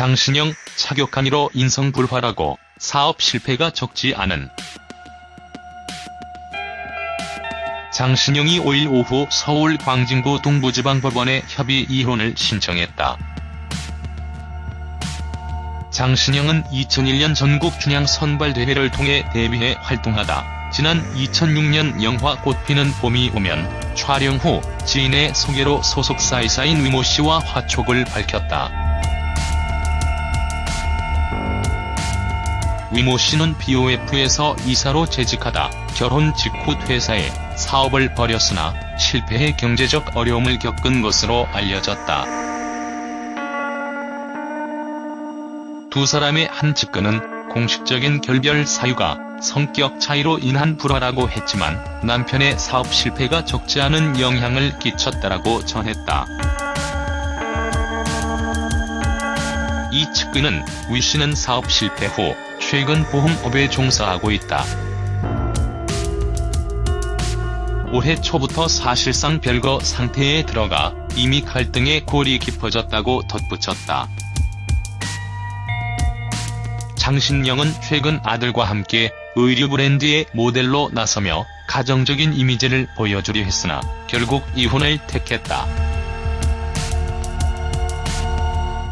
장신영 차격한 이로 인성 불화라고 사업 실패가 적지 않은 장신영이 5일 오후 서울 광진구 동부지방법원에 협의 이혼을 신청했다. 장신영은 2001년 전국 춘향 선발대회를 통해 데뷔해 활동하다 지난 2006년 영화 꽃피는 봄이 오면 촬영 후 지인의 소개로 소속사이사인 위모씨와 화촉을 밝혔다. 위모 씨는 BOF에서 이사로 재직하다 결혼 직후 퇴사해 사업을 벌였으나 실패해 경제적 어려움을 겪은 것으로 알려졌다. 두 사람의 한 측근은 공식적인 결별 사유가 성격 차이로 인한 불화라고 했지만 남편의 사업 실패가 적지 않은 영향을 끼쳤다라고 전했다. 이 측근은 위 씨는 사업 실패 후 최근 보험업에 종사하고 있다. 올해 초부터 사실상 별거 상태에 들어가 이미 갈등의 골이 깊어졌다고 덧붙였다. 장신영은 최근 아들과 함께 의류 브랜드의 모델로 나서며 가정적인 이미지를 보여주려 했으나 결국 이혼을 택했다.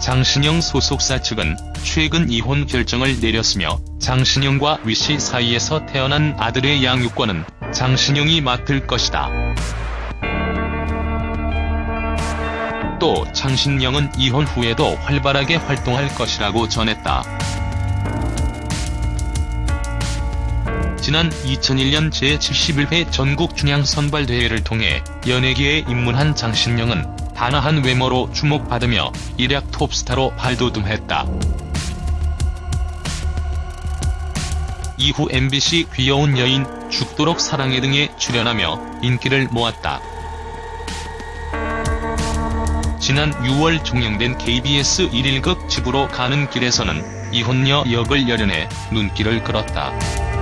장신영 소속사 측은 최근 이혼 결정을 내렸으며 장신영과 위씨 사이에서 태어난 아들의 양육권은 장신영이 맡을 것이다. 또 장신영은 이혼 후에도 활발하게 활동할 것이라고 전했다. 지난 2001년 제71회 전국 춘향 선발대회를 통해 연예계에 입문한 장신영은 단아한 외모로 주목받으며 일약 톱스타로 발돋움했다. 이후 MBC 귀여운 여인, 죽도록 사랑해 등에 출연하며 인기를 모았다. 지난 6월 종영된 KBS 1일극 집으로 가는 길에서는 이혼녀 역을 열연해 눈길을 끌었다.